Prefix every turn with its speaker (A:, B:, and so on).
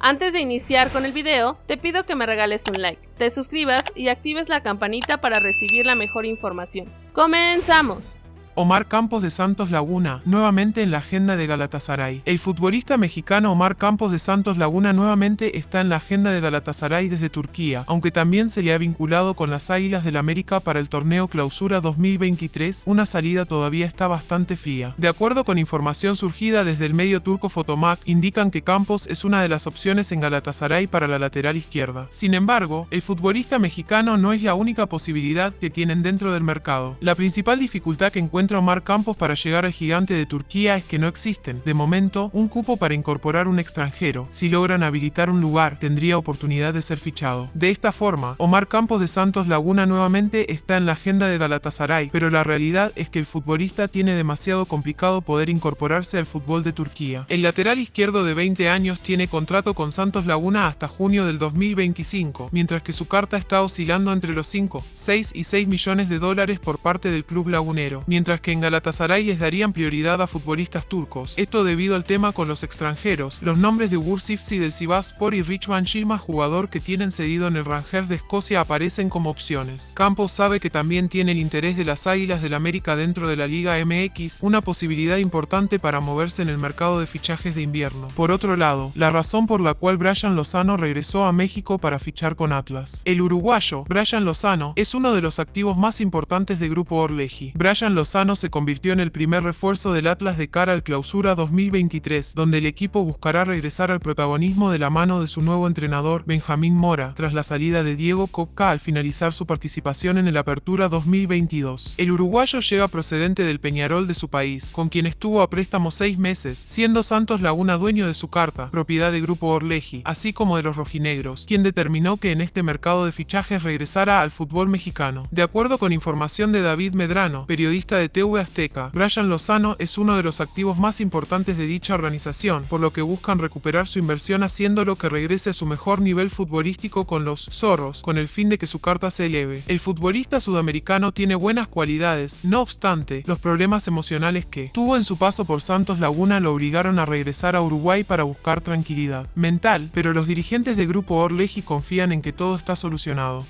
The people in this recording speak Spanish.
A: Antes de iniciar con el video, te pido que me regales un like, te suscribas y actives la campanita para recibir la mejor información. ¡Comenzamos!
B: Omar Campos de Santos Laguna, nuevamente en la agenda de Galatasaray. El futbolista mexicano Omar Campos de Santos Laguna nuevamente está en la agenda de Galatasaray desde Turquía, aunque también se le ha vinculado con las Águilas del América para el torneo Clausura 2023, una salida todavía está bastante fría. De acuerdo con información surgida desde el medio turco Fotomac, indican que Campos es una de las opciones en Galatasaray para la lateral izquierda. Sin embargo, el futbolista mexicano no es la única posibilidad que tienen dentro del mercado. La principal dificultad que encuentra Omar Campos para llegar al gigante de Turquía es que no existen, de momento, un cupo para incorporar un extranjero. Si logran habilitar un lugar, tendría oportunidad de ser fichado. De esta forma, Omar Campos de Santos Laguna nuevamente está en la agenda de Galatasaray, pero la realidad es que el futbolista tiene demasiado complicado poder incorporarse al fútbol de Turquía. El lateral izquierdo de 20 años tiene contrato con Santos Laguna hasta junio del 2025, mientras que su carta está oscilando entre los 5, 6 y 6 millones de dólares por parte del club lagunero, mientras que en Galatasaray les darían prioridad a futbolistas turcos. Esto debido al tema con los extranjeros. Los nombres de Ugur Sifsi del Sivaspor y Richman Shilma, jugador que tienen cedido en el Rangers de Escocia, aparecen como opciones. Campos sabe que también tiene el interés de las Águilas del América dentro de la Liga MX, una posibilidad importante para moverse en el mercado de fichajes de invierno. Por otro lado, la razón por la cual Brian Lozano regresó a México para fichar con Atlas. El uruguayo, Brian Lozano, es uno de los activos más importantes del grupo Orleji. Brian Lozano se convirtió en el primer refuerzo del Atlas de cara al clausura 2023, donde el equipo buscará regresar al protagonismo de la mano de su nuevo entrenador, Benjamín Mora, tras la salida de Diego Coca al finalizar su participación en el Apertura 2022. El uruguayo llega procedente del Peñarol de su país, con quien estuvo a préstamo seis meses, siendo Santos Laguna dueño de su carta, propiedad de Grupo Orleji, así como de los rojinegros, quien determinó que en este mercado de fichajes regresara al fútbol mexicano. De acuerdo con información de David Medrano, periodista de TV Azteca, Brian Lozano es uno de los activos más importantes de dicha organización, por lo que buscan recuperar su inversión haciéndolo que regrese a su mejor nivel futbolístico con los zorros, con el fin de que su carta se eleve. El futbolista sudamericano tiene buenas cualidades, no obstante, los problemas emocionales que tuvo en su paso por Santos Laguna lo obligaron a regresar a Uruguay para buscar tranquilidad mental, pero los dirigentes del grupo Orleji confían en que todo está solucionado.